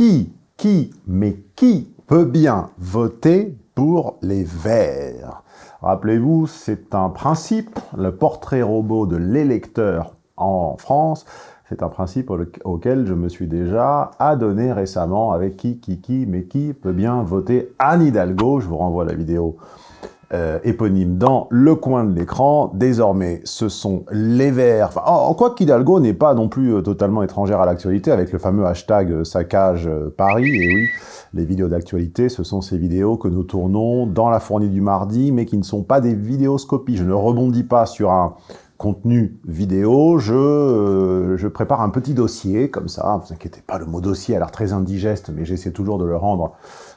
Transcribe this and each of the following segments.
qui, qui, mais qui peut bien voter pour les Verts? Rappelez-vous, c'est un principe, le portrait robot de l'électeur en France, c'est un principe auquel je me suis déjà adonné récemment avec qui, qui, qui, mais qui peut bien voter? Anne Hidalgo. Je vous renvoie la vidéo euh, éponyme dans le coin de l'écran. Désormais, ce sont les Verts. Enfin, en, quoi qu'Hidalgo n'est pas non plus euh, totalement étrangère à l'actualité avec le fameux hashtag euh, saccage Paris. Et oui, les vidéos d'actualité, ce sont ces vidéos que nous tournons dans la fournée du mardi, mais qui ne sont pas des vidéoscopies. Je ne rebondis pas sur un contenu vidéo, je, euh, je prépare un petit dossier, comme ça, ne vous inquiétez pas, le mot dossier a l'air très indigeste, mais j'essaie toujours de le rendre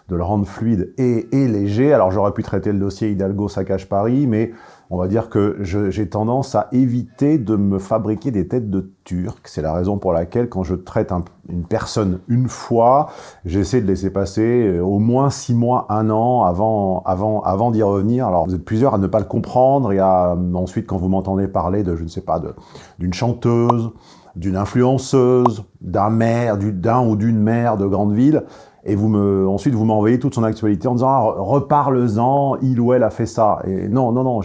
de le rendre fluide et, léger. Alors j'aurais pu traiter le dossier Hidalgo Saccage Paris, mais on va dire que j'ai tendance à éviter de me fabriquer des têtes de Turc. C'est la raison pour laquelle, quand je traite une personne une fois, j'essaie de laisser passer euh, au moins six mois, un an avant, d'y revenir. Alors, vous êtes plusieurs à ne pas le comprendre. Et à, ensuite, quand vous m'entendez parler de, je ne sais pas, d'une chanteuse, d'une influenceuse, d'un maire, d'un ou d'une maire de grande ville, et vous me, ensuite vous m'envoyez toute son actualité en disant ah, reparle-en, il ou elle a fait ça. Et non, non, non,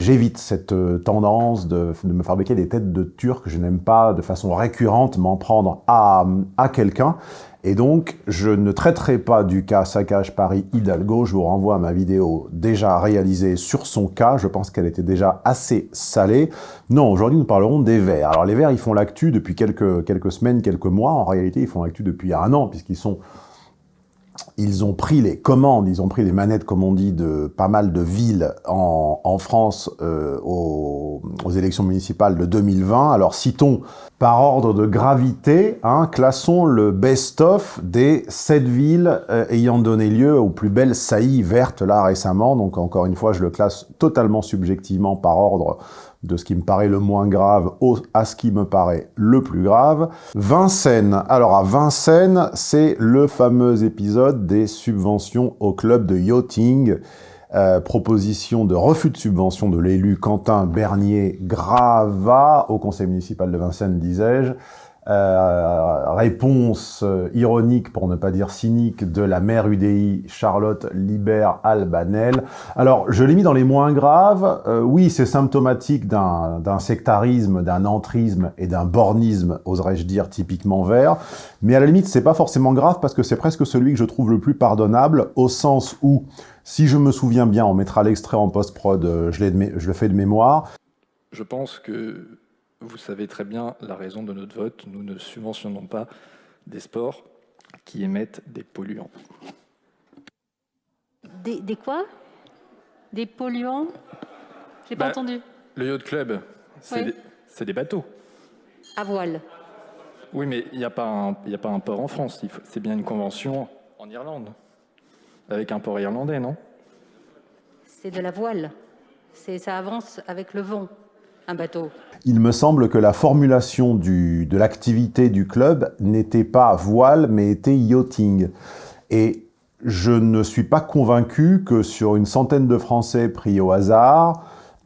j'évite cette euh, tendance de, de, me fabriquer des têtes de turc. Je n'aime pas de façon récurrente m'en prendre à, à quelqu'un. Et donc, je ne traiterai pas du cas Saccage Paris Hidalgo. Je vous renvoie à ma vidéo déjà réalisée sur son cas. Je pense qu'elle était déjà assez salée. Non, aujourd'hui, nous parlerons des Verts. Alors, les Verts, ils font l'actu depuis quelques, quelques semaines, quelques mois. En réalité, ils font l'actu depuis un an, puisqu'ils sont ils ont pris les commandes, ils ont pris les manettes, comme on dit, de pas mal de villes en, en France euh, aux, aux, élections municipales de 2020. Alors citons par ordre de gravité, hein, classons le best-of des sept villes euh, ayant donné lieu aux plus belles saillies vertes là récemment. Donc encore une fois, je le classe totalement subjectivement par ordre de ce qui me paraît le moins grave à ce qui me paraît le plus grave. Vincennes. Alors à Vincennes, c'est le fameux épisode des subventions au club de yachting. Euh, proposition de refus de subvention de l'élu Quentin Bernier-Grava au conseil municipal de Vincennes, disais-je. Euh, réponse euh, ironique, pour ne pas dire cynique, de la maire UDI Charlotte Libert-Albanel. Alors, je l'ai mis dans les moins graves. Euh, oui, c'est symptomatique d'un sectarisme, d'un entrisme et d'un bornisme, oserais-je dire, typiquement vert. Mais à la limite, c'est pas forcément grave parce que c'est presque celui que je trouve le plus pardonnable, au sens où, si je me souviens bien, on mettra l'extrait en post-prod, je le fais de mémoire. Je pense que vous savez très bien la raison de notre vote. Nous ne subventionnons pas des sports qui émettent des polluants. Des, quoi? Des polluants? J'ai pas bah, entendu. Le yacht club, c'est des, bateaux. À voile. Oui, mais il n'y a, pas un, a pas un port en France. C'est bien une convention en Irlande. Avec un port irlandais, non? C'est de la voile. Ça avance avec le vent Il me semble que la formulation de l'activité du club n'était pas voile, mais était yachting. Et je ne suis pas convaincu que sur une centaine de Français pris au hasard,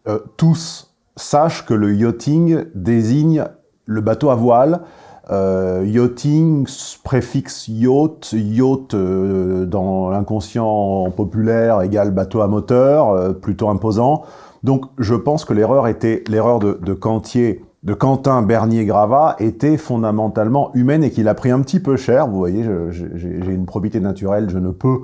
euh, tous sachent que le yachting désigne le bateau à voile, euh, yachting, préfixe yacht, yacht euh, dans l'inconscient populaire égale bateau à moteur, plutôt imposant. Donc je pense que l'erreur était l'erreur de, de Quentin Bernier-Gravat était fondamentalement humaine et qu'il a pris un petit peu cher. Vous voyez, j'ai une probité naturelle, je ne peux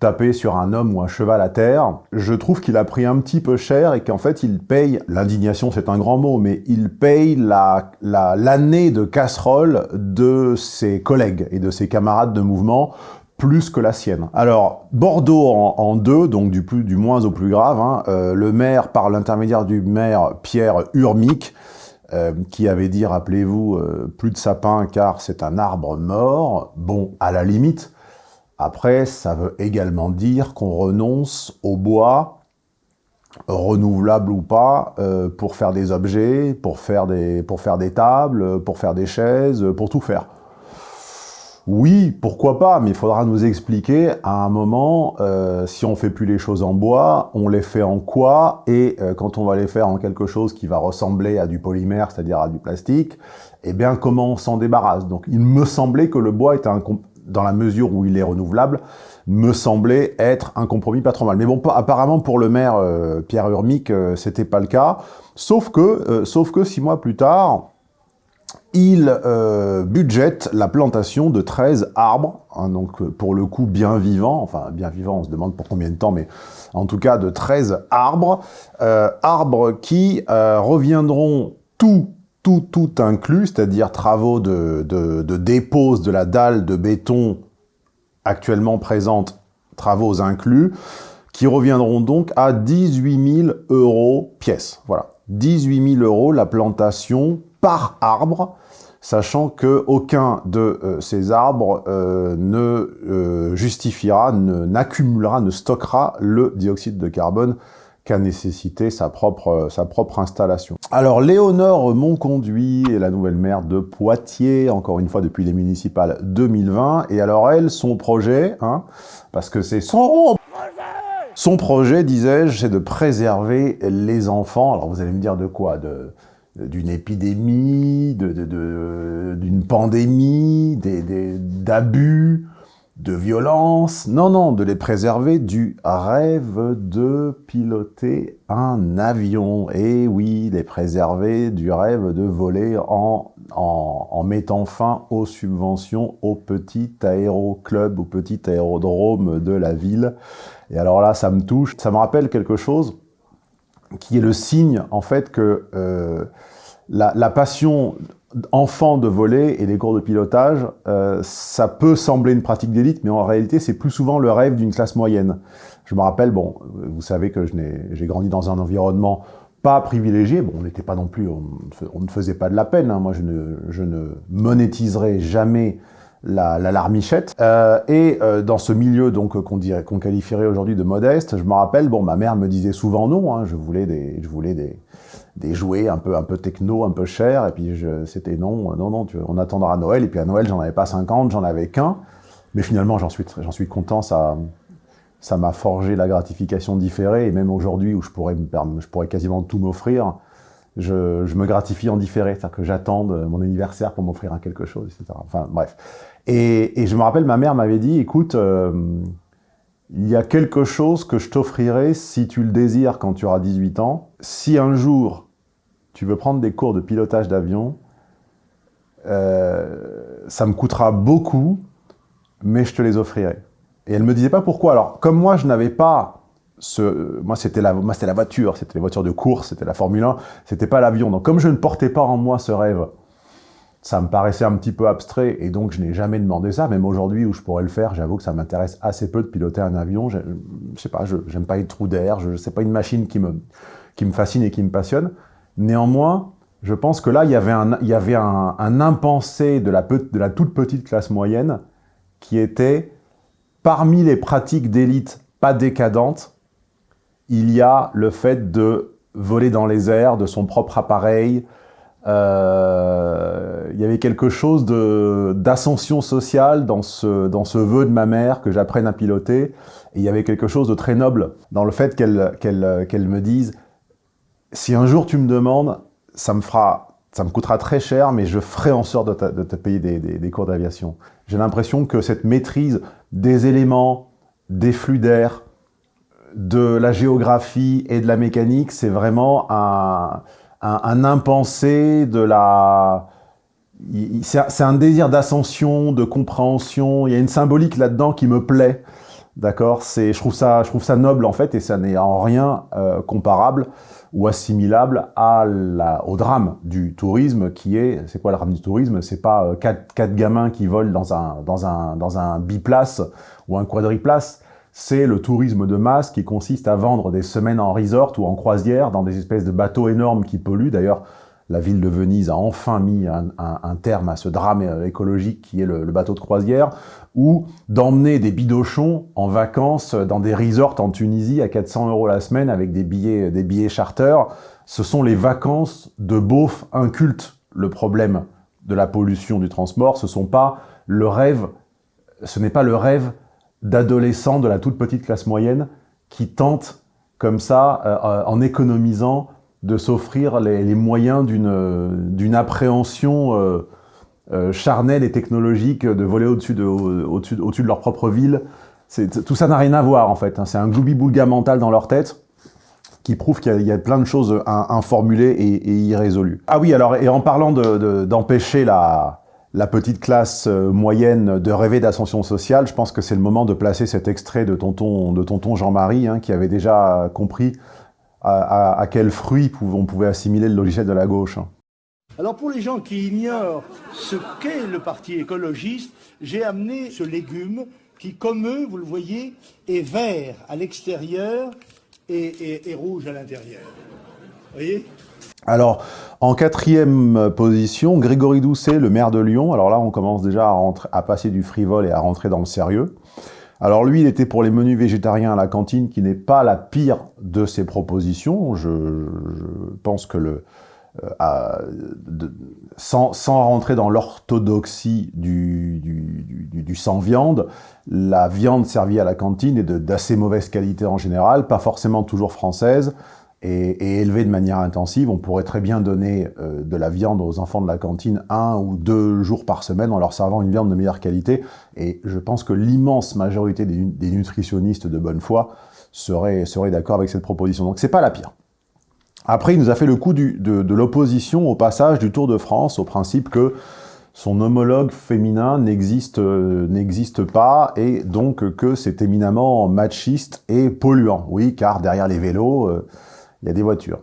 taper sur un homme ou un cheval à terre. Je trouve qu'il a pris un petit peu cher et qu'en fait il paye, l'indignation c'est un grand mot, mais il paye l'année la, l'année de casserole de ses collègues et de ses camarades de mouvement plus que la sienne. Alors, Bordeaux en, deux, donc du, plus, du moins au plus grave, hein, euh, le maire, par l'intermédiaire du maire Pierre Urmic, euh, qui avait dit, rappelez-vous, euh, plus de sapin car c'est un arbre mort. Bon, à la limite, après, ça veut également dire qu'on renonce au bois, renouvelable ou pas, pour faire des objets, pour faire des, tables, pour faire des chaises, pour tout faire. Oui, pourquoi pas, mais il faudra nous expliquer à un moment, euh, si on fait plus les choses en bois, on les fait en quoi, et euh, quand on va les faire en quelque chose qui va ressembler à du polymère, c'est-à-dire à du plastique, eh bien comment on s'en débarrasse? Donc il me semblait que le bois était un, dans la mesure où il est renouvelable, me semblait être un compromis pas trop mal. Mais bon, apparemment pour le maire euh, Pierre Urmic, euh, c'était pas le cas. Sauf que, euh, sauf que six mois plus tard, il budgète la plantation de 13 arbres, hein, donc pour le coup bien vivants, enfin bien vivants, on se demande pour combien de temps, mais en tout cas de 13 arbres, arbres qui reviendront tout tout, inclus, c'est-à-dire travaux de, dépose de la dalle de béton actuellement présente, travaux inclus, qui reviendront donc à 18 000 euros pièce. Voilà, 18 000 euros la plantation par arbre, sachant que aucun de euh, ces arbres euh, ne euh, justifiera, n'accumulera, ne stockera le dioxyde de carbone qu'a nécessité sa propre, sa propre installation. Alors, Léonore Monconduit est la nouvelle maire de Poitiers, encore une fois depuis les municipales 2020. Et alors, elle, son projet, hein, parce que c'est son son projet, disais-je, c'est de préserver les enfants. Alors, vous allez me dire de quoi? De d'une épidémie, d'une de, de, pandémie, d'abus, de violence, non, non, de les préserver du rêve de piloter un avion. Et oui, les préserver du rêve de voler en, mettant fin aux subventions au petit aéroclub, au petit aérodrome de la ville. Et alors là, ça me touche, ça me rappelle quelque chose qui est le signe, en fait, que euh, la passion enfant de voler et les cours de pilotage, euh, ça peut sembler une pratique d'élite, mais en réalité, c'est plus souvent le rêve d'une classe moyenne. Je me rappelle, bon, vous savez que j'ai grandi dans un environnement pas privilégié, bon, on n'était pas non plus, on, ne faisait pas de la peine, hein. moi je ne, je ne monétiserai jamais la, la larmichette. Euh, et euh, dans ce milieu donc qu'on qualifierait aujourd'hui de modeste, je me rappelle, bon, ma mère me disait souvent non, hein, je voulais des, je voulais des, des jouets un peu un peu techno, un peu chers, et puis c'était non, non, non, tu, on attendra Noël, et puis à Noël j'en avais pas 50, j'en avais qu'un, mais finalement j'en suis, suis content, ça ça m'a forgé la gratification différée, et même aujourd'hui où je pourrais, je pourrais quasiment tout m'offrir, je, me gratifie en différé, c'est-à-dire que j'attends mon anniversaire pour m'offrir quelque chose, etc. Enfin bref. Et, et, je me rappelle, ma mère m'avait dit, écoute, euh, il y a quelque chose que je t'offrirai si tu le désires quand tu auras 18 ans. Si un jour tu veux prendre des cours de pilotage d'avion, euh, ça me coûtera beaucoup, mais je te les offrirai. Et elle me disait pas pourquoi. Alors, comme moi, je n'avais pas ce... Moi, c'était la, la voiture, c'était les voitures de course, c'était la Formule 1, c'était pas l'avion. Donc, comme je ne portais pas en moi ce rêve, ça me paraissait un petit peu abstrait, et donc je n'ai jamais demandé ça. Même aujourd'hui, où je pourrais le faire, j'avoue que ça m'intéresse assez peu de piloter un avion. Je, je sais pas, je n'aime pas les trous d'air, je sais pas une machine qui me, qui me fascine et qui me passionne. Néanmoins, je pense que là, il y avait un, impensé de la, toute petite classe moyenne qui était, parmi les pratiques d'élite pas décadentes, il y a le fait de voler dans les airs de son propre appareil. Euh, il y avait quelque chose d'ascension sociale dans ce, vœu de ma mère que j'apprenne à piloter. Et il y avait quelque chose de très noble dans le fait qu'elle me dise si un jour tu me demandes, ça me fera, ça me coûtera très cher, mais je ferai en sorte de, te payer des, cours d'aviation. J'ai l'impression que cette maîtrise des éléments, des flux d'air, de la géographie et de la mécanique, c'est vraiment un, impensé de la... C'est un désir d'ascension, de compréhension, il y a une symbolique là-dedans qui me plaît, d'accord? Je trouve ça, je trouve ça noble en fait, et ça n'est en rien euh, comparable ou assimilable à la, au drame du tourisme qui est, c'est quoi le drame du tourisme? C'est pas euh, quatre, quatre, gamins qui volent dans un, dans un, dans un biplace ou un quadriplace, c'est le tourisme de masse qui consiste à vendre des semaines en resort ou en croisière dans des espèces de bateaux énormes qui polluent. D'ailleurs, la ville de Venise a enfin mis un, terme à ce drame écologique qui est le, bateau de croisière, ou d'emmener des bidochons en vacances dans des resorts en Tunisie à 400 euros la semaine avec des billets, des billets charter. Ce sont les vacances de beauf incultes, le problème de la pollution du transport. Ce sont pas le rêve, ce n'est pas le rêve d'adolescents de la toute petite classe moyenne qui tentent comme ça, euh, en économisant, de s'offrir les, moyens d'une appréhension euh, euh, charnels et technologiques de voler au-dessus de, au -dessus, au -dessus de leur propre ville. Tout ça n'a rien à voir en fait. Hein. C'est un gloubi-boulga mental dans leur tête qui prouve qu'il y, a plein de choses informulées et, irrésolues. Ah oui, alors, et en parlant d'empêcher de, la, la petite classe euh, moyenne de rêver d'ascension sociale, je pense que c'est le moment de placer cet extrait de tonton, de tonton Jean-Marie, hein, qui avait déjà compris à, à, à quel fruit on pouvait assimiler le logiciel de la gauche. Hein. Alors pour les gens qui ignorent ce qu'est le parti écologiste, j'ai amené ce légume qui, comme eux, vous le voyez, est vert à l'extérieur et, rouge à l'intérieur. Vous voyez? Alors, en quatrième position, Grégory Doucet, le maire de Lyon. Alors là, on commence déjà à, à, passer du frivole et à rentrer dans le sérieux. Alors lui, il était pour les menus végétariens à la cantine, qui n'est pas la pire de ses propositions. Je, pense que euh, sans, rentrer dans l'orthodoxie du, du, sans-viande, la viande servie à la cantine est d'assez mauvaise qualité en général, pas forcément toujours française, et, et, élevée de manière intensive. On pourrait très bien donner euh, de la viande aux enfants de la cantine un ou deux jours par semaine en leur servant une viande de meilleure qualité, et je pense que l'immense majorité des, nutritionnistes de bonne foi seraient, seraient d'accord avec cette proposition. Donc c'est pas la pire. Après, il nous a fait le coup de, l'opposition au passage du Tour de France, au principe que son homologue féminin n'existe euh, pas, et donc que c'est éminemment machiste et polluant. Oui, car derrière les vélos, euh, il y a des voitures.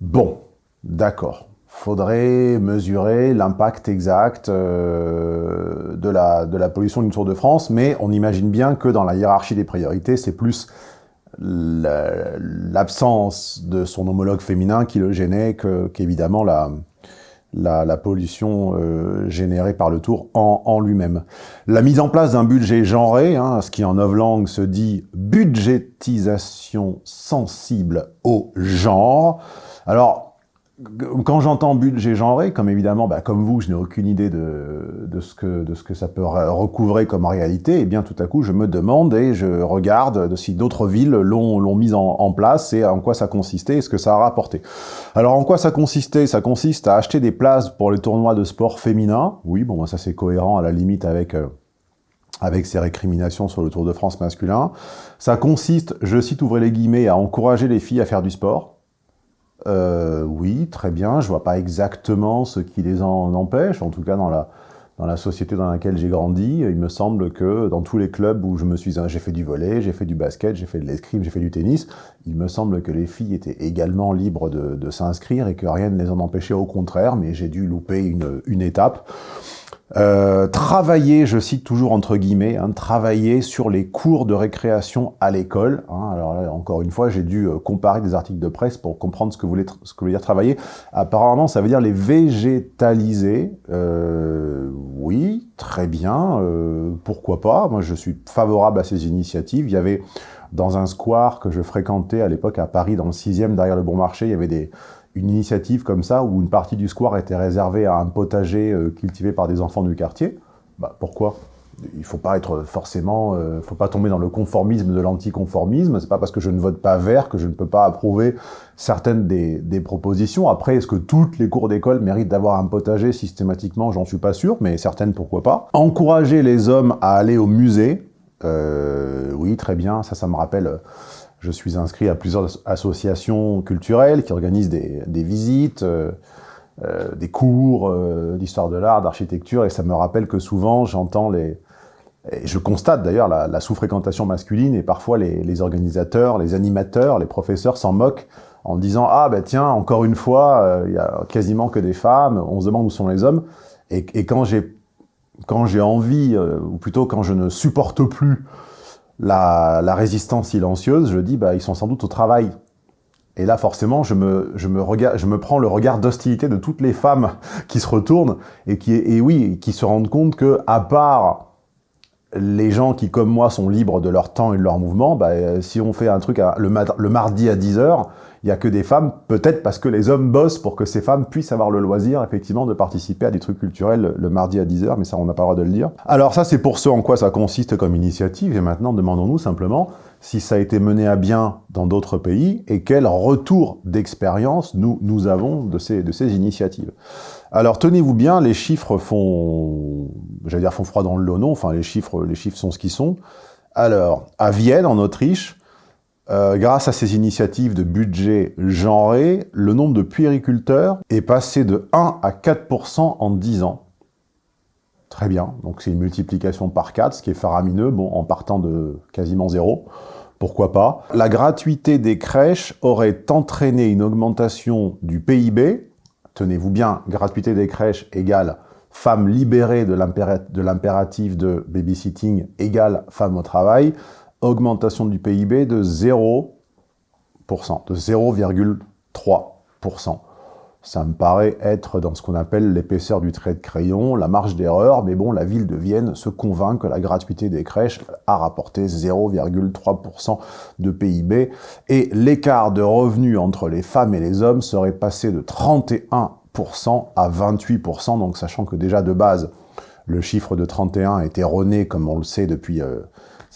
Bon, d'accord. Faudrait mesurer l'impact exact euh, de, la, de la pollution du Tour de France, mais on imagine bien que dans la hiérarchie des priorités, c'est plus l'absence de son homologue féminin qui le gênait qu'évidemment la, la, pollution euh, générée par le tour en, en lui-même. La mise en place d'un budget genré, hein, ce qui en novlangue se dit budgétisation sensible au genre. Alors, quand j'entends budget genré, comme évidemment, bah, comme vous, je n'ai aucune idée de, de, ce que, de ce que ça peut recouvrer comme réalité, et eh bien tout à coup, je me demande et je regarde si d'autres villes l'ont mise en, en, place et en quoi ça consistait et ce que ça a rapporté. Alors, en quoi ça consistait? Ça consiste à acheter des places pour les tournois de sport féminin. Oui, bon, ça c'est cohérent à la limite avec... Euh, avec ses récriminations sur le Tour de France masculin. Ça consiste, je cite, ouvrez les guillemets, à encourager les filles à faire du sport. Euh, oui, très bien. Je vois pas exactement ce qui les en empêche. En tout cas, dans la, dans la société dans laquelle j'ai grandi, il me semble que dans tous les clubs où je me suis, j'ai fait du volet, j'ai fait du basket, j'ai fait de l'escrime, j'ai fait du tennis, il me semble que les filles étaient également libres de, de s'inscrire et que rien ne les en empêchait. Au contraire, mais j'ai dû louper une, une étape. Euh, travailler, je cite toujours entre guillemets, hein, travailler sur les cours de récréation à l'école. Hein. alors là, encore une fois, j'ai dû euh, comparer des articles de presse pour comprendre ce que, voulait, ce que dire travailler. Apparemment, ça veut dire les végétaliser. Euh, oui, très bien, pourquoi pas. Moi, je suis favorable à ces initiatives. Il y avait dans un square que je fréquentais à l'époque à Paris, dans le 6e, derrière le Bon Marché, il y avait des, une initiative comme ça, où une partie du square était réservée à un potager euh, cultivé par des enfants du quartier, bah, pourquoi? Il faut pas être forcément, euh, faut pas tomber dans le conformisme de l'anticonformisme. C'est pas parce que je ne vote pas vert que je ne peux pas approuver certaines des, propositions. Après, est-ce que toutes les cours d'école méritent d'avoir un potager systématiquement? J'en suis pas sûr, mais certaines pourquoi pas. Encourager les hommes à aller au musée, euh, oui, très bien. Ça, ça me rappelle je suis inscrit à plusieurs associations culturelles qui organisent des, des visites, euh, euh, des cours euh, d'histoire de l'art, d'architecture, et ça me rappelle que souvent j'entends les... Je constate d'ailleurs la, sous-fréquentation masculine, et parfois les, organisateurs, les animateurs, les professeurs s'en moquent en disant « Ah ben tiens, encore une fois, il y a quasiment que des femmes, on se demande où sont les hommes. » Et, quand j'ai envie, ou plutôt quand je ne supporte plus la, résistance silencieuse, je dis, bah, ils sont sans doute au travail. Et là, forcément, je me, je me, je me prends le regard d'hostilité de toutes les femmes qui se retournent et qui, et oui, qui se rendent compte que, à part les gens qui, comme moi, sont libres de leur temps et de leur mouvement, bah, si on fait un truc le, mardi à 10h, il n'y a que des femmes, peut-être parce que les hommes bossent pour que ces femmes puissent avoir le loisir, effectivement, de participer à des trucs culturels le, mardi à 10h, mais ça, on n'a pas le droit de le dire. Alors ça, c'est pour ce en quoi ça consiste comme initiative, et maintenant, demandons-nous simplement si ça a été mené à bien dans d'autres pays, et quel retour d'expérience nous, avons de ces initiatives. Alors tenez-vous bien, les chiffres font, j'allais font froid dans le lot, non, enfin les chiffres, les chiffres sont ce qu'ils sont. Alors, à Vienne, en Autriche, euh, grâce à ces initiatives de budget genré, le nombre de puériculteurs est passé de 1 à 4% en 10 ans. Très bien, donc c'est une multiplication par 4, ce qui est faramineux, bon, en partant de quasiment zéro, pourquoi pas. La gratuité des crèches aurait entraîné une augmentation du PIB, tenez-vous bien, gratuité des crèches égale femme libérée de l'impératif de babysitting égale femme au travail, augmentation du PIB de 0%, de 0,3%. Ça me paraît être dans ce qu'on appelle l'épaisseur du trait de crayon, la marge d'erreur, mais bon, la ville de Vienne se convainc que la gratuité des crèches a rapporté 0,3% de PIB, et l'écart de revenus entre les femmes et les hommes serait passé de 31% à 28%, donc sachant que déjà de base, le chiffre de 31 est erroné, comme on le sait depuis... Euh,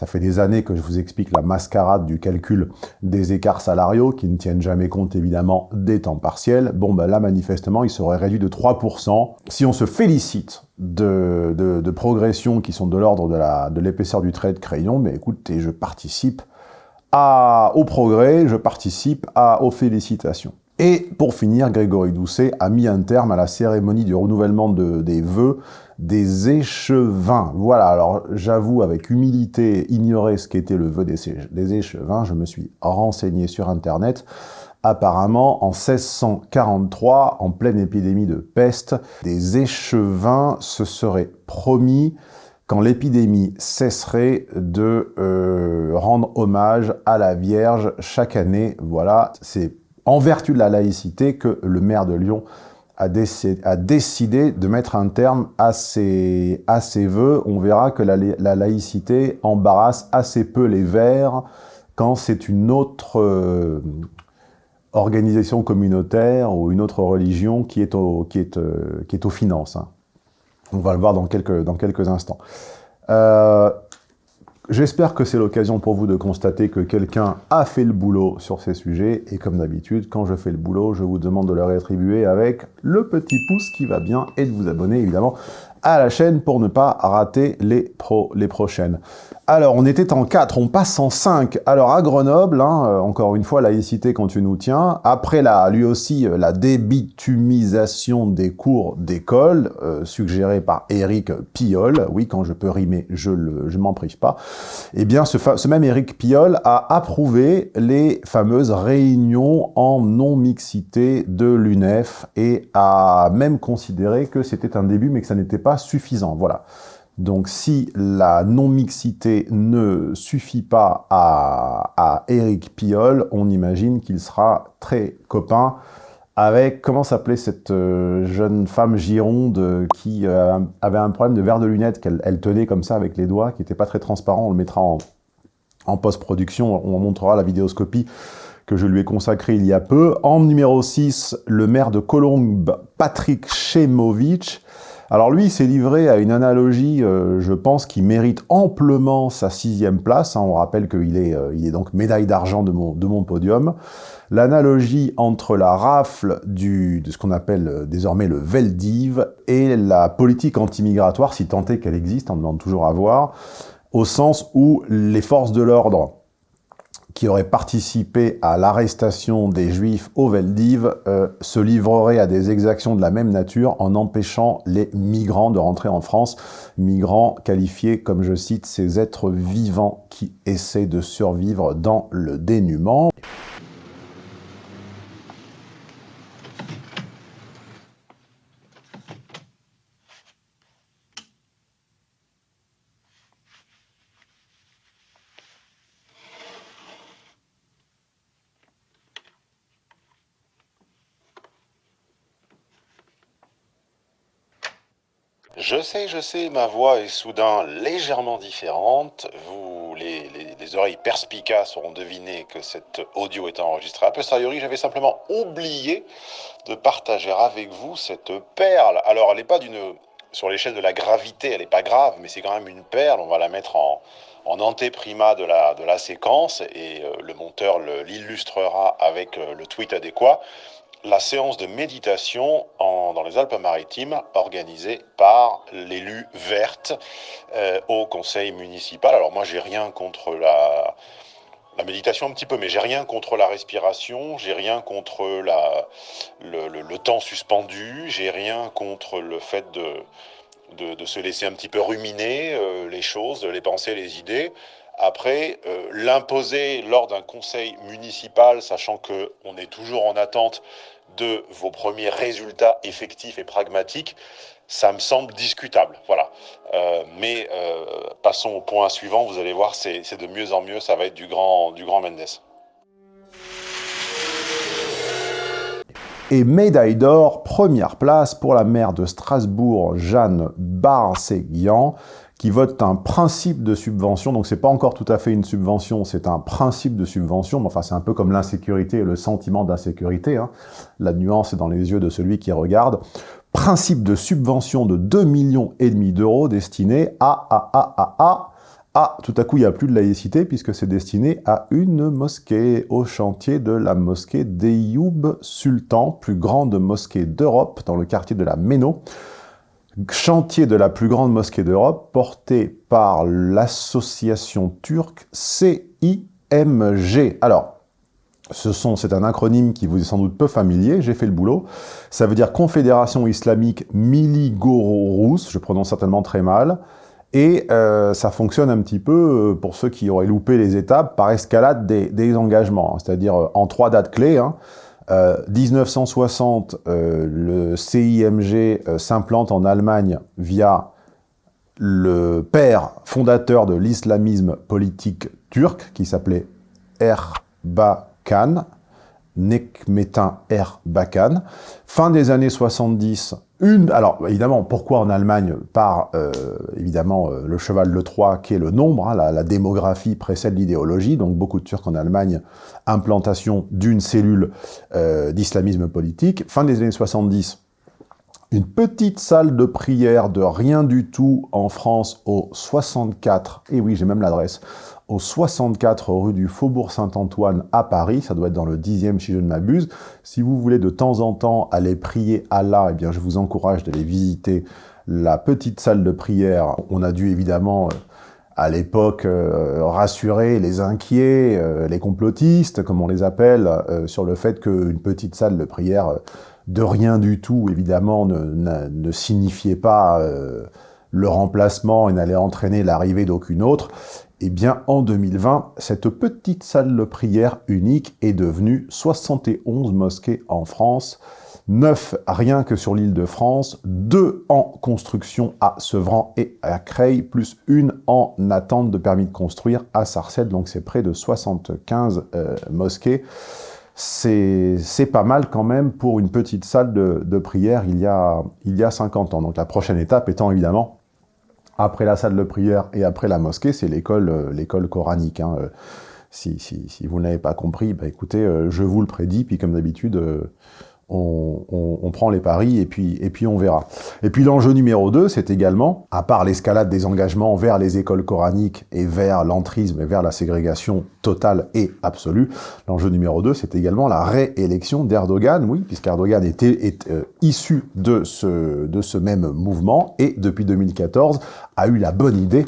ça fait des années que je vous explique la mascarade du calcul des écarts salariaux qui ne tiennent jamais compte évidemment des temps partiels. Bon, ben là, manifestement, il serait réduit de 3%. Si on se félicite de, progressions qui sont de l'ordre de l'épaisseur du trait de crayon, mais écoutez, je participe à, au progrès, je participe à, aux félicitations. Et pour finir, Grégory Doucet a mis un terme à la cérémonie du renouvellement de, des vœux des échevins. Voilà, alors j'avoue avec humilité ignorer ce qu'était le vœu des, des échevins. Je me suis renseigné sur Internet. Apparemment, en 1643, en pleine épidémie de peste, des échevins se seraient promis quand l'épidémie cesserait de euh, rendre hommage à la Vierge chaque année. Voilà, c'est en vertu de la laïcité que le maire de Lyon a, décidé de mettre un terme à ses, à ses voeux. On verra que la, laïcité embarrasse assez peu les Verts quand c'est une autre euh, organisation communautaire ou une autre religion qui est, au, qui est, euh, qui est aux finances. Hein. On va le voir dans quelques, dans quelques instants. Euh, J'espère que c'est l'occasion pour vous de constater que quelqu'un a fait le boulot sur ces sujets. Et comme d'habitude, quand je fais le boulot, je vous demande de le rétribuer avec le petit pouce qui va bien et de vous abonner évidemment à la chaîne pour ne pas rater les, pro, les prochaines. Alors, on était en 4, on passe en 5. Alors, à Grenoble, hein, euh, encore une fois, laïcité quand tu nous tiens. Après, la, lui aussi, euh, la débitumisation des cours d'école, euh, suggérée par Éric Piolle. Oui, quand je peux rimer, je ne je m'en prive pas. Eh bien, ce, ce même Éric Piolle a approuvé les fameuses réunions en non-mixité de l'UNEF et a même considéré que c'était un début, mais que ça n'était pas suffisant. Voilà. Donc si la non-mixité ne suffit pas à, à Eric Piolle, on imagine qu'il sera très copain avec, comment s'appelait cette euh, jeune femme gironde qui euh, avait un problème de verre de lunettes qu'elle tenait comme ça avec les doigts, qui n'était pas très transparent, on le mettra en, en post-production, on montrera la vidéoscopie que je lui ai consacrée il y a peu. En numéro 6, le maire de Colombe, Patrick Chemovitch, alors lui, s'est livré à une analogie, euh, je pense, qui mérite amplement sa sixième place. Hein. On rappelle qu'il est, euh, donc médaille d'argent de mon, podium. L'analogie entre la rafle de ce qu'on appelle euh, désormais le Veldiv et la politique anti-migratoire, si tant est qu'elle existe, on demande toujours à voir, au sens où les forces de l'ordre qui aurait participé à l'arrestation des Juifs au Veldiv euh, se livrerait à des exactions de la même nature en empêchant les migrants de rentrer en France. Migrants qualifiés, comme je cite, ces êtres vivants qui essaient de survivre dans le dénuement. Je sais, je sais, ma voix est soudain légèrement différente. Vous, les, oreilles perspicaces auront deviné que cet audio est enregistré. A posteriori, j'avais simplement oublié de partager avec vous cette perle. Alors, elle n'est pas d'une... Sur l'échelle de la gravité, elle n'est pas grave, mais c'est quand même une perle. On va la mettre en, en antéprima de la, de la séquence et euh, le monteur l'illustrera avec euh, le tweet adéquat. La séance de méditation dans les Alpes-Maritimes organisée par l'élu verte euh, au conseil municipal. Alors moi, j'ai rien contre la, méditation un petit peu, mais j'ai rien contre la respiration, j'ai rien contre le, temps suspendu, j'ai rien contre le fait de, de, se laisser un petit peu ruminer euh, les choses, les pensées, les idées. Après, euh, l'imposer lors d'un conseil municipal, sachant qu'on est toujours en attente de vos premiers résultats effectifs et pragmatiques, ça me semble discutable. Voilà. Euh, mais euh, passons au point suivant, vous allez voir, c'est de mieux en mieux, ça va être du grand, du grand Mendes. Et médaille d'or, première place pour la maire de Strasbourg, Jeanne Barseguian, qui vote un principe de subvention, donc c'est pas encore tout à fait une subvention, c'est un principe de subvention, mais enfin c'est un peu comme l'insécurité et le sentiment d'insécurité, hein. la nuance est dans les yeux de celui qui regarde, principe de subvention de 2 millions et demi d'euros destiné à, à, à, à, à, à, tout à coup il n'y a plus de laïcité puisque c'est destiné à une mosquée, au chantier de la mosquée d'Eyoub Sultan, plus grande mosquée d'Europe dans le quartier de la Méno, chantier de la plus grande mosquée d'Europe, porté par l'association turque CIMG. Alors, c'est un acronyme qui vous est sans doute peu familier, j'ai fait le boulot. Ça veut dire Confédération islamique Miligoro-Rousse, je prononce certainement très mal. Et euh, ça fonctionne un petit peu, euh, pour ceux qui auraient loupé les étapes, par escalade des, engagements, hein. c'est-à-dire euh, en trois dates clés. Hein. 1960, euh, le CIMG euh, s'implante en Allemagne via le père fondateur de l'islamisme politique turc, qui s'appelait Erbakan, Nekmetin Erbakan. Fin des années 70, une, alors évidemment, pourquoi en Allemagne Par euh, évidemment euh, le cheval de Troie qui est le nombre, hein, la, démographie précède l'idéologie, donc beaucoup de Turcs en Allemagne, implantation d'une cellule euh, d'islamisme politique. Fin des années 70, une petite salle de prière de rien du tout en France au 64, et oui j'ai même l'adresse, au 64 rue du Faubourg Saint-Antoine à Paris, ça doit être dans le 10e si je ne m'abuse. Si vous voulez de temps en temps aller prier Allah, eh bien je vous encourage d'aller visiter la petite salle de prière. On a dû évidemment euh, à l'époque euh, rassurer les inquiets, euh, les complotistes, comme on les appelle, sur le fait qu'une petite salle de prière de rien du tout, évidemment, ne, ne signifiait pas le remplacement et n'allait entraîner l'arrivée d'aucune autre. Eh bien, en 2020, cette petite salle de prière unique est devenue 71 mosquées en France, 9 rien que sur l'île de France, 2 en construction à Sevran et à Creil, plus une en attente de permis de construire à Sarcelles, donc c'est près de 75 euh, mosquées. C'est pas mal quand même pour une petite salle de, prière il y, a, il y a 50 ans. Donc la prochaine étape étant évidemment après la salle de prière et après la mosquée, c'est l'école euh, l'école coranique. Hein. Euh, si, si, si, vous n'avez pas compris, bah écoutez, euh, je vous le prédis, puis comme d'habitude, on, prend les paris et puis, et puis on verra. Et puis l'enjeu numéro 2, c'est également, à part l'escalade des engagements vers les écoles coraniques et vers l'entrisme et vers la ségrégation totale et absolue, l'enjeu numéro 2, c'est également la réélection d'Erdogan, oui, puisqu'Erdogan était, est issu de ce, de ce même mouvement et depuis 2014 a eu la bonne idée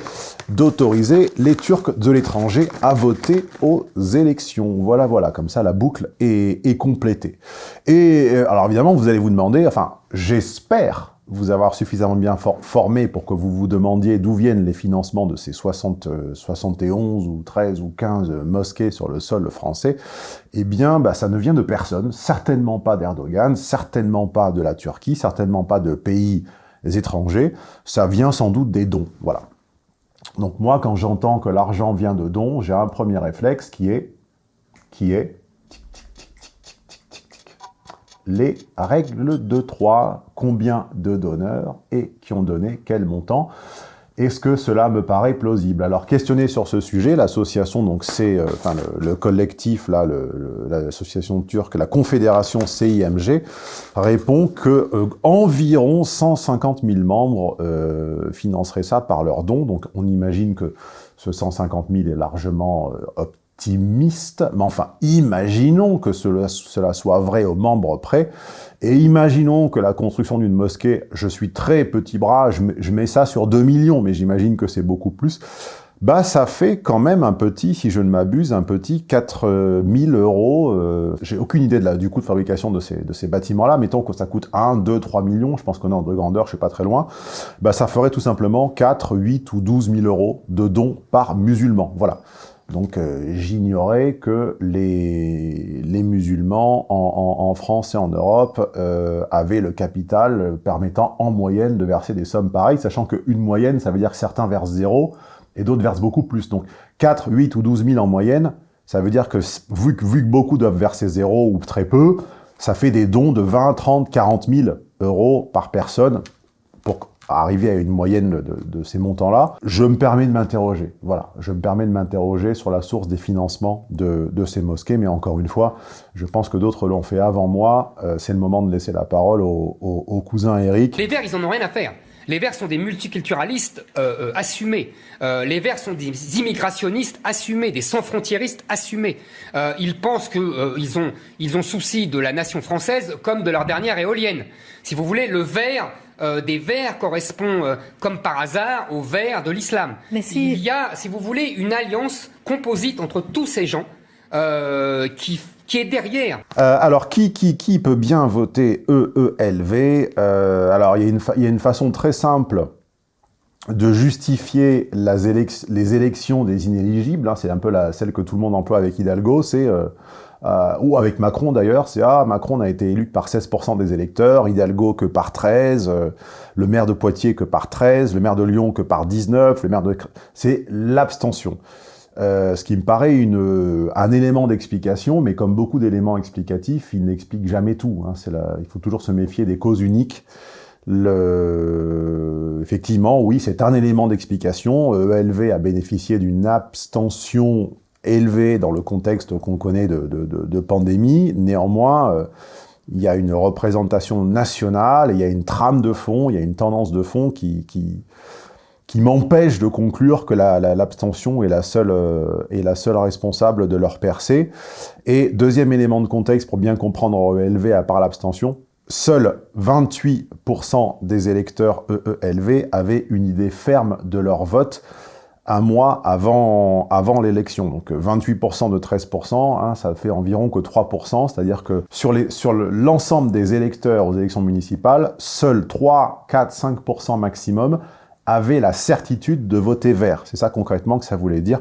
d'autoriser les Turcs de l'étranger à voter aux élections. Voilà, voilà, comme ça la boucle est, complétée. Et euh, alors évidemment, vous allez vous demander, enfin, j'espère vous avoir suffisamment bien formé pour que vous vous demandiez d'où viennent les financements de ces 60, 71 euh, ou 13 ou 15 mosquées sur le sol français, eh bien, bah, ça ne vient de personne, certainement pas d'Erdogan, certainement pas de la Turquie, certainement pas de pays étrangers, ça vient sans doute des dons, voilà. Donc moi, quand j'entends que l'argent vient de dons, j'ai un premier réflexe qui est, qui est, les règles de 3, combien de donneurs et qui ont donné quel montant. Est-ce que cela me paraît plausible? Alors, questionné sur ce sujet, l'association, donc c'est, euh, enfin le, collectif, là, l'association turque, la confédération CIMG, répond que euh, environ 150 000 membres euh, financeraient ça par leurs dons. Donc, on imagine que ce 150 000 est largement optimiste, mais enfin, imaginons que cela, cela soit vrai aux membres près, et imaginons que la construction d'une mosquée, je suis très petit bras, je je mets ça sur 2 millions, mais j'imagine que c'est beaucoup plus, bah ça fait quand même un petit, si je ne m'abuse, un petit 4000 euros. Euh, J'ai aucune idée du coût de fabrication de ces, de ces bâtiments-là. Mettons que ça coûte 1, 2, 3 millions, je pense qu'on est en de grandeur, je suis pas très loin. Bah ça ferait tout simplement 4, 8 ou 12 000 euros de dons par musulman. Voilà. Donc euh, j'ignorais que les, musulmans en, France et en Europe euh, avaient le capital permettant en moyenne de verser des sommes pareilles, sachant qu'une moyenne, ça veut dire que certains versent zéro, et d'autres versent beaucoup plus. Donc 4, 8 ou 12 000 en moyenne, ça veut dire que vu, que beaucoup doivent verser zéro ou très peu, ça fait des dons de 20, 30, 40 000 euros par personne arriver à une moyenne de, ces montants-là. Je me permets de m'interroger. Voilà, je me permets de m'interroger sur la source des financements de, ces mosquées, mais encore une fois, je pense que d'autres l'ont fait avant moi. Euh, C'est le moment de laisser la parole au, cousin Eric. Les Verts, ils en ont rien à faire. Les Verts sont des multiculturalistes euh, euh, assumés. Les Verts sont des immigrationnistes assumés, des sans-frontiéristes assumés. Ils pensent qu'ils ont, ils ont souci de la nation française comme de leur dernière éolienne. Si vous voulez, le vert des Verts correspond, comme par hasard, au vert de l'islam. Si... Il y a, si vous voulez, une alliance composite entre tous ces gens qui qui est derrière. Euh, alors, qui, qui, qui peut bien voter EELV euh, Alors, il y, a une il y a une façon très simple de justifier les, élec les élections des inéligibles. Hein, c'est un peu la, celle que tout le monde emploie avec Hidalgo. C'est euh, euh, ou avec Macron d'ailleurs, c'est ah Macron a été élu par 16% des électeurs, Hidalgo que par 13, euh, le maire de Poitiers que par 13, le maire de Lyon que par 19, le maire de c'est l'abstention. Euh, ce qui me paraît une, un élément d'explication, mais comme beaucoup d'éléments explicatifs, il n'explique jamais tout. Hein. La, il faut toujours se méfier des causes uniques. Le, effectivement, oui, c'est un élément d'explication. ELV a bénéficié d'une abstention élevée dans le contexte qu'on connaît de, pandémie. Néanmoins, euh, il y a une représentation nationale, il y a une trame de fond, il y a une tendance de fond qui, m'empêche de conclure que l'abstention euh, est la seule responsable de leur percée. Et deuxième élément de contexte pour bien comprendre EELV à part l'abstention, seuls 28% des électeurs EELV avaient une idée ferme de leur vote un mois avant, avant l'élection. Donc 28% de 13%, hein, ça fait environ que 3%, c'est-à-dire que sur l'ensemble sur des électeurs aux élections municipales, seuls 3, 4, 5% maximum avaient la certitude de voter vert. C'est ça concrètement que ça voulait dire.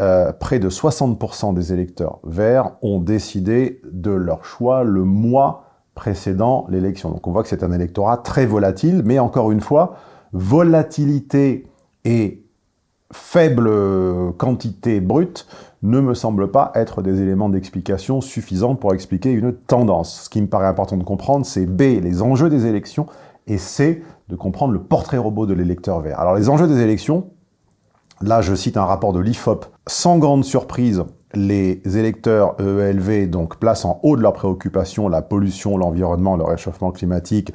Euh, près de 60% des électeurs verts ont décidé de leur choix le mois précédant l'élection. Donc on voit que c'est un électorat très volatile, mais encore une fois, volatilité et faible quantité brute ne me semble pas être des éléments d'explication suffisants pour expliquer une tendance. Ce qui me paraît important de comprendre, c'est B, les enjeux des élections, et C, de comprendre le portrait robot de l'électeur vert. Alors les enjeux des élections, là je cite un rapport de l'IFOP, sans grande surprise, les électeurs EELV donc placent en haut de leurs préoccupations la pollution, l'environnement, le réchauffement climatique,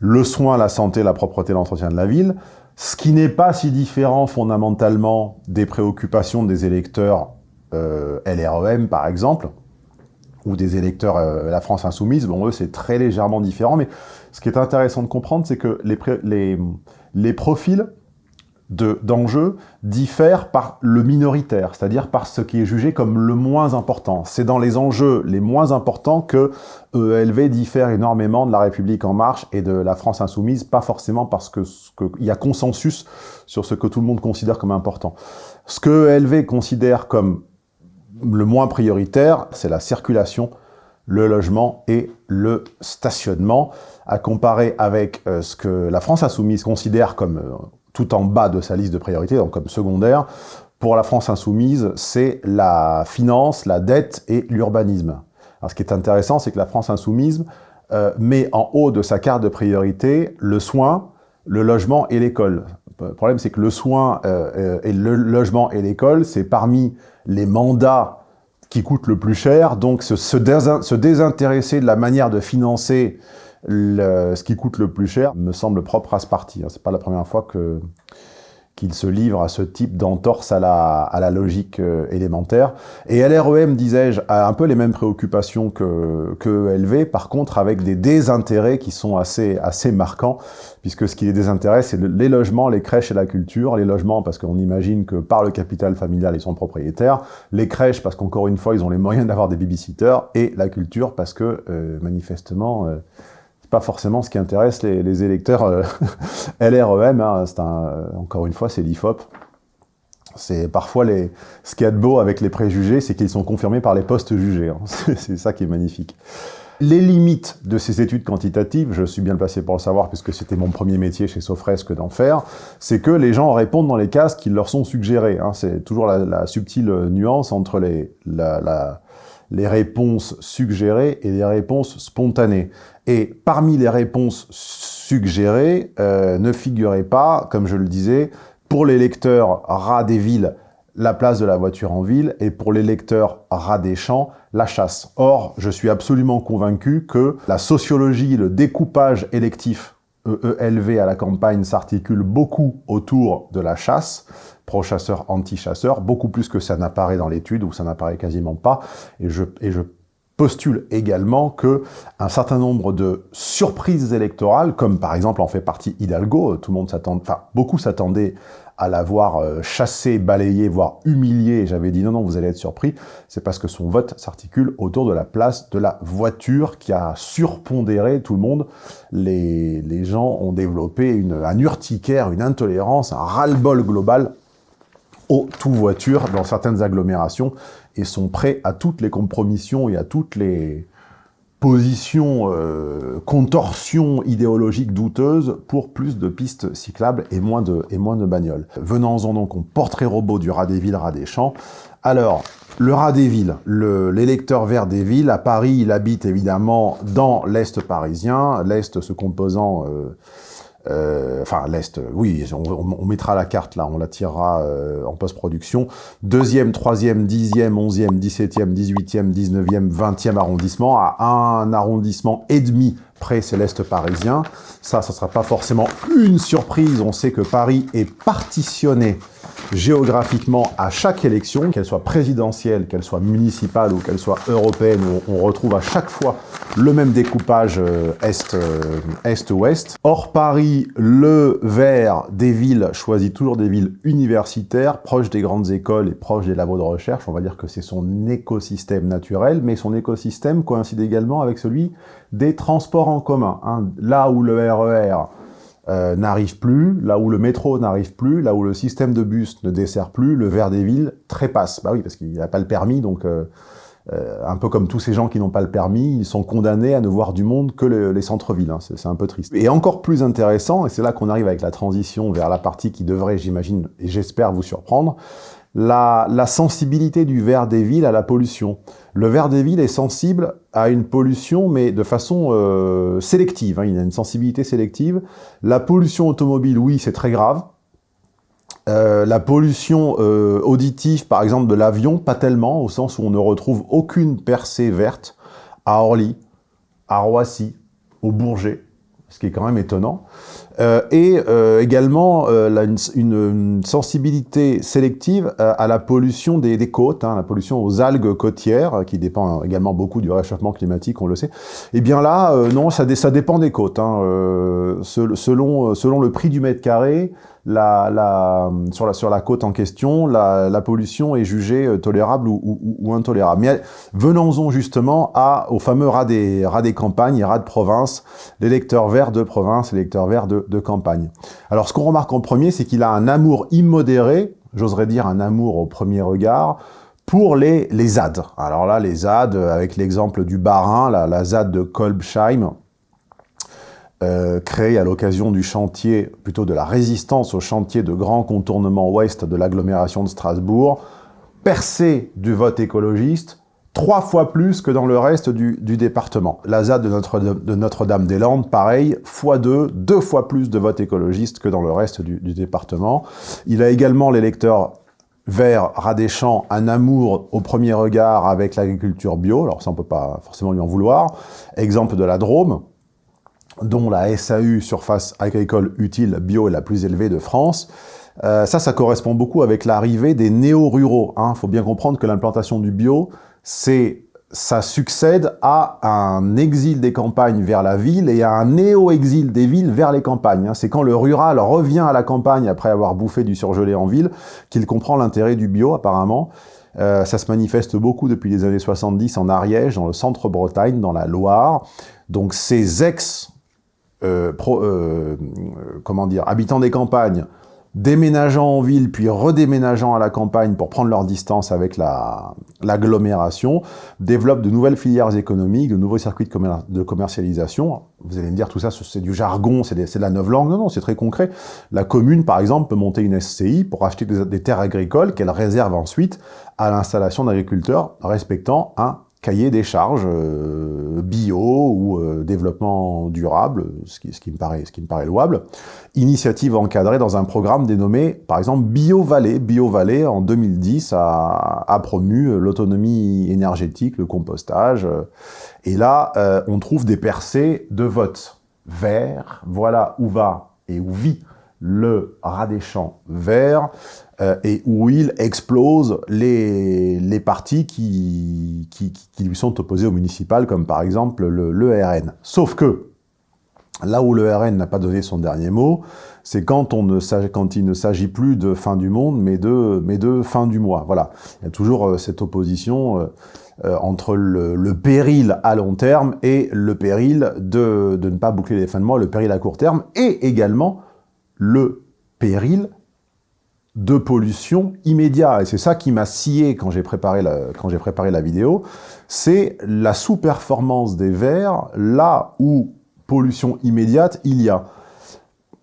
le soin, la santé, la propreté, l'entretien de la ville, ce qui n'est pas si différent fondamentalement des préoccupations des électeurs euh, LREM par exemple, ou des électeurs euh, La France Insoumise, bon eux c'est très légèrement différent, mais ce qui est intéressant de comprendre c'est que les, les, les profils d'enjeux de, diffèrent par le minoritaire, c'est-à-dire par ce qui est jugé comme le moins important. C'est dans les enjeux les moins importants que EELV diffère énormément de la République En Marche et de la France Insoumise, pas forcément parce que, qu'il y a consensus sur ce que tout le monde considère comme important. Ce que EELV considère comme le moins prioritaire, c'est la circulation, le logement et le stationnement, à comparer avec euh, ce que la France Insoumise considère comme euh, tout en bas de sa liste de priorités, donc comme secondaire. Pour la France Insoumise, c'est la finance, la dette et l'urbanisme. Alors ce qui est intéressant, c'est que la France Insoumise euh, met en haut de sa carte de priorité le soin, le logement et l'école. Le problème, c'est que le soin euh, et le logement et l'école, c'est parmi les mandats qui coûtent le plus cher. Donc, se désintéresser de la manière de financer ce qui coûte le plus cher me semble propre à ce parti. C'est pas la première fois qu'il se livre à ce type d'entorse à la, logique euh, élémentaire. Et LREM, disais-je, a un peu les mêmes préoccupations que, que LV, par contre avec des désintérêts qui sont assez, assez marquants, puisque ce qui les désintéresse, c'est les logements, les crèches et la culture. Les logements, parce qu'on imagine que par le capital familial, ils sont propriétaires. Les crèches, parce qu'encore une fois, ils ont les moyens d'avoir des babysitters. Et la culture, parce que, euh, manifestement... Euh, pas forcément ce qui intéresse les, électeurs euh, LREM. Hein, encore une fois, c'est l'IFOP. C'est parfois ce qu'il y a de beau avec les préjugés, c'est qu'ils sont confirmés par les postes jugés. Hein. c'est ça qui est magnifique. Les limites de ces études quantitatives, je suis bien placé pour le savoir puisque c'était mon premier métier chez Sofresque d'en faire, c'est que les gens répondent dans les cases qui leur sont suggérées. Hein. C'est toujours la, subtile nuance entre les, les réponses suggérées et les réponses spontanées. Et parmi les réponses suggérées, euh, ne figurait pas, comme je le disais, pour les lecteurs rats des villes, la place de la voiture en ville, et pour les lecteurs rats des champs, la chasse. Or, je suis absolument convaincu que la sociologie, le découpage électif EELV à la campagne s'articule beaucoup autour de la chasse, pro-chasseur, anti-chasseur, beaucoup plus que ça n'apparaît dans l'étude, où ça n'apparaît quasiment pas, et je postule également que un certain nombre de surprises électorales, comme par exemple en fait partie Hidalgo, tout le monde s'attend, enfin beaucoup s'attendaient à la voir euh, chassé, balayé, voire humilié, j'avais dit non, non, vous allez être surpris, c'est parce que son vote s'articule autour de la place de la voiture qui a surpondéré tout le monde. Les, les gens ont développé une, un urticaire, une intolérance, un ras-le-bol global aux tout-voitures dans certaines agglomérations et sont prêts à toutes les compromissions et à toutes les positions, euh, contorsions idéologiques douteuses pour plus de pistes cyclables et moins de, et moins de bagnoles. Venons-en donc au portrait robot du rat des villes, rat des champs. Alors, le rat des villes, l'électeur vert des villes, à Paris, il habite évidemment dans l'Est parisien, l'Est se composant... Euh, euh, enfin l'Est, oui, on, mettra la carte là, on la tirera euh, en post-production. Deuxième, troisième, dixième, onzième, dix-septième, dix-huitième, dix-neuvième, vingtième arrondissement, à un arrondissement et demi près, c'est l'Est parisien. Ça, ça sera pas forcément une surprise, on sait que Paris est partitionné géographiquement à chaque élection, qu'elle soit présidentielle, qu'elle soit municipale ou qu'elle soit européenne, on retrouve à chaque fois le même découpage euh, euh, est-ouest. Or, Paris, le vert des villes choisit toujours des villes universitaires, proches des grandes écoles et proches des labos de recherche. On va dire que c'est son écosystème naturel, mais son écosystème coïncide également avec celui des transports en commun. Hein. Là où le RER euh, n'arrive plus, là où le métro n'arrive plus, là où le système de bus ne dessert plus, le vert des villes trépasse. Bah oui, parce qu'il n'a pas le permis, donc euh, euh, un peu comme tous ces gens qui n'ont pas le permis, ils sont condamnés à ne voir du monde que les centres-villes. Hein. C'est un peu triste. Et encore plus intéressant, et c'est là qu'on arrive avec la transition vers la partie qui devrait, j'imagine, et j'espère vous surprendre, la, sensibilité du vert des villes à la pollution. Le ver des villes est sensible à une pollution, mais de façon euh, sélective. Hein. il a une sensibilité sélective. La pollution automobile, oui, c'est très grave. Euh, la pollution euh, auditive, par exemple, de l'avion, pas tellement, au sens où on ne retrouve aucune percée verte à Orly, à Roissy, au Bourget, ce qui est quand même étonnant. Euh, et euh, également euh, une, sensibilité sélective à la pollution des, des côtes, hein, la pollution aux algues côtières, qui dépend également beaucoup du réchauffement climatique, on le sait. Et eh bien là, non, ça, dépend des côtes. Hein, selon, selon le prix du mètre carré, sur, la, sur la côte en question, la, pollution est jugée euh, tolérable ou, intolérable. Mais venons-en justement au fameux rat des, rat des campagnes rat de province, l'électeur vert de province, l'électeur vert de, de campagne. Alors ce qu'on remarque en premier, c'est qu'il a un amour immodéré, j'oserais dire un amour au premier regard, pour les, les ZAD. Alors là, les ZAD, avec l'exemple du Barin, la ZAD de Kolbsheim, euh, créé à l'occasion du chantier, plutôt de la résistance au chantier de grand contournement ouest de l'agglomération de Strasbourg, percé du vote écologiste, trois fois plus que dans le reste du, département. La ZAD de Notre-Dame-des-Landes, Notre pareil, fois deux, deux fois plus de vote écologiste que dans le reste du, département. Il a également l'électeur vers Radéchamps un amour au premier regard avec l'agriculture bio, alors ça on peut pas forcément lui en vouloir. Exemple de la Drôme, dont la SAU, surface agricole utile bio, est la plus élevée de France. Euh, ça, ça correspond beaucoup avec l'arrivée des néo-ruraux. Il hein. faut bien comprendre que l'implantation du bio, c'est ça succède à un exil des campagnes vers la ville et à un néo-exil des villes vers les campagnes. Hein. C'est quand le rural revient à la campagne après avoir bouffé du surgelé en ville qu'il comprend l'intérêt du bio, apparemment. Euh, ça se manifeste beaucoup depuis les années 70 en Ariège, dans le centre-Bretagne, dans la Loire. Donc ces ex, euh, euh, comment dire, habitants des campagnes déménageant en ville, puis redéménageant à la campagne pour prendre leur distance avec l'agglomération, développent de nouvelles filières économiques, de nouveaux circuits de, commercialisation. Vous allez me dire, tout ça, c'est du jargon, c'est de la langue. Non, non, c'est très concret. La commune, par exemple, peut monter une SCI pour acheter des terres agricoles qu'elle réserve ensuite à l'installation d'agriculteurs respectant un cahier des charges euh, bio ou euh, développement durable, ce qui, me paraît, louable. Initiative encadrée dans un programme dénommé, par exemple, BioVallée. BioVallée, en 2010, a, a promu l'autonomie énergétique, le compostage. Et là, euh, on trouve des percées de vote vert. Voilà où va et où vit le rat des champs vert. Euh, et où il explose les, les partis qui, qui, lui sont opposés au municipal, comme par exemple le, RN. Sauf que, là où le RN n'a pas donné son dernier mot, c'est quand, quand il ne s'agit plus de fin du monde, mais de, mais de fin du mois. Voilà. Il y a toujours euh, cette opposition euh, entre le, le, péril à long terme et le péril de, de ne pas boucler les fins de mois, le péril à court terme, et également le péril de pollution immédiat. Et c'est ça qui m'a scié quand j'ai préparé la, vidéo. C'est la sous-performance des vers là où pollution immédiate il y a.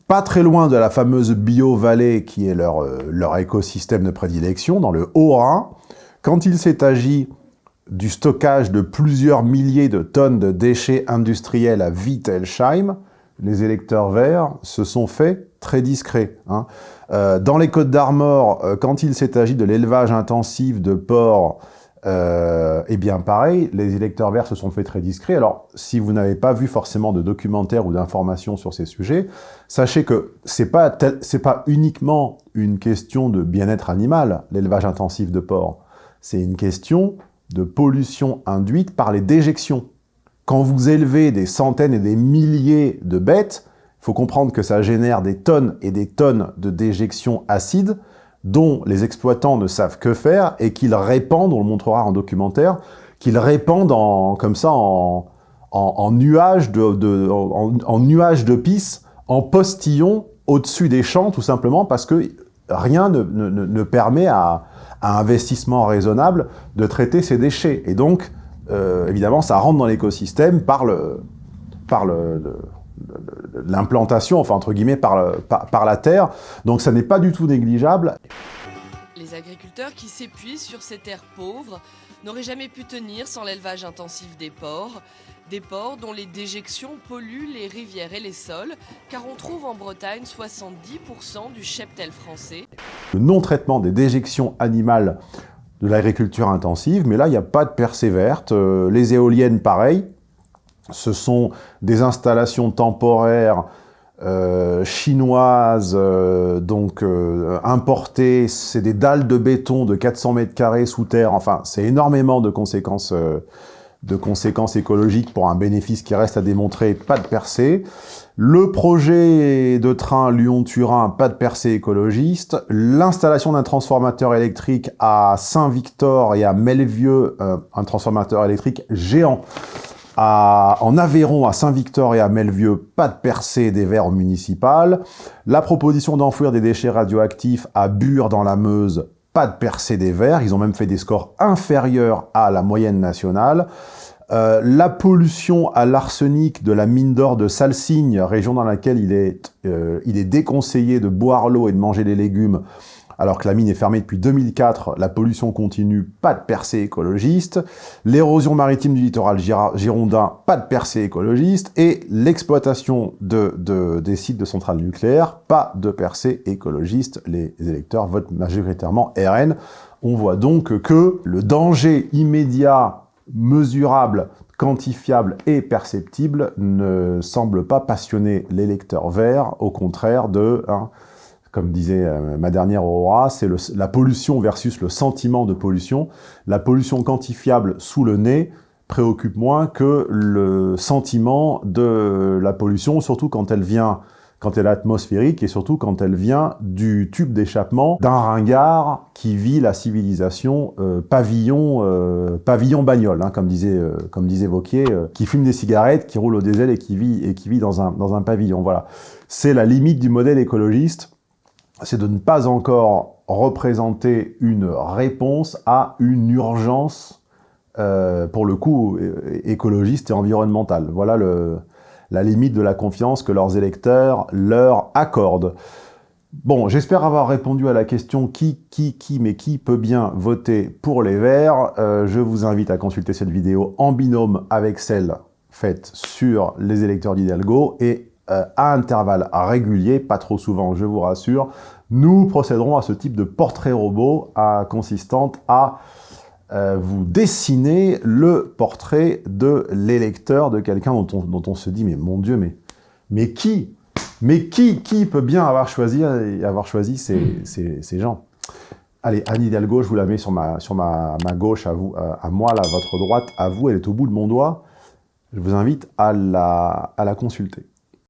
Pas très loin de la fameuse bio-vallée qui est leur, euh, leur écosystème de prédilection, dans le Haut-Rhin, quand il s'est agi du stockage de plusieurs milliers de tonnes de déchets industriels à Wittelsheim, les électeurs verts se sont faits très discrets. Hein. Euh, dans les Côtes d'Armor, euh, quand il s'est agi de l'élevage intensif de porcs, euh, eh bien pareil, les électeurs verts se sont faits très discrets. Alors, si vous n'avez pas vu forcément de documentaires ou d'informations sur ces sujets, sachez que c'est pas c'est pas uniquement une question de bien-être animal, l'élevage intensif de porcs. C'est une question de pollution induite par les déjections. Quand vous élevez des centaines et des milliers de bêtes, il faut comprendre que ça génère des tonnes et des tonnes de déjections acides dont les exploitants ne savent que faire et qu'ils répandent, on le montrera en documentaire, qu'ils répandent en, comme ça en, nuages de, de en, pisse, en postillon au-dessus des champs, tout simplement parce que rien ne permet à, à, un investissement raisonnable de traiter ces déchets. Et donc, euh, évidemment, ça rentre dans l'écosystème par le, par le, l'implantation, enfin entre guillemets, par, par, la terre. Donc ça n'est pas du tout négligeable. Les agriculteurs qui s'épuisent sur ces terres pauvres n'auraient jamais pu tenir sans l'élevage intensif des porcs. Des porcs dont les déjections polluent les rivières et les sols, car on trouve en Bretagne 70% du cheptel français. Le non-traitement des déjections animales de l'agriculture intensive, mais là, il n'y a pas de percée verte. Euh, les éoliennes, pareil, ce sont des installations temporaires euh, chinoises, euh, donc importées, c'est des dalles de béton de 400 mètres carrés sous terre, enfin c'est énormément de conséquences, de conséquences écologiques pour un bénéfice qui reste à démontrer, pas de percée. Le projet de train Lyon-Turin, pas de percée écologiste. L'installation d'un transformateur électrique à Saint-Victor et à Melvieux, un transformateur électrique géant en Aveyron, à Saint-Victor et à Melvieux, pas de percée des verres municipales. La proposition d'enfouir des déchets radioactifs à Bure dans la Meuse, pas de percée des verts. Ils ont même fait des scores inférieurs à la moyenne nationale. Euh, la pollution à l'arsenic de la mine d'or de Salsigne, région dans laquelle il est, euh, il est déconseillé de boire l'eau et de manger les légumes, alors que la mine est fermée depuis 2004, la pollution continue, pas de percée écologiste. L'érosion maritime du littoral girondin, pas de percée écologiste. Et l'exploitation de, des sites de centrales nucléaires, pas de percée écologiste. Les électeurs votent majoritairement RN. On voit donc que le danger immédiat, mesurable, quantifiable et perceptible ne semble pas passionner l'électeur vert, au contraire de... Hein, comme disait euh, ma dernière Aurora, c'est la pollution versus le sentiment de pollution. La pollution quantifiable sous le nez préoccupe moins que le sentiment de la pollution, surtout quand elle vient quand elle est atmosphérique et surtout quand elle vient du tube d'échappement d'un ringard qui vit la civilisation euh, pavillon euh, pavillon bagnole, hein, comme disait comme disait Vauquier, qui fume des cigarettes, qui roule au diesel et qui vit et qui vit dans un dans un pavillon. Voilà, c'est la limite du modèle écologiste, c'est de ne pas encore représenter une réponse à une urgence pour le coup écologiste et environnementale. Voilà le la limite de la confiance que leurs électeurs leur accordent. Bon, j'espère avoir répondu à la question qui, qui, qui, mais qui peut bien voter pour les Verts. Euh, je vous invite à consulter cette vidéo en binôme avec celle faite sur les électeurs d'Hidalgo et euh, à intervalles réguliers, pas trop souvent, je vous rassure, nous procéderons à ce type de portrait robot consistant à euh, vous dessinez le portrait de l'électeur, de quelqu'un dont on, se dit, mais mon Dieu, mais, mais qui Mais qui peut bien avoir choisi, avoir choisi ces, gens? Allez, Anne Hidalgo, je vous la mets sur ma, sur gauche, à, vous, à, moi, là, votre droite, à vous, elle est au bout de mon doigt. Je vous invite à la consulter.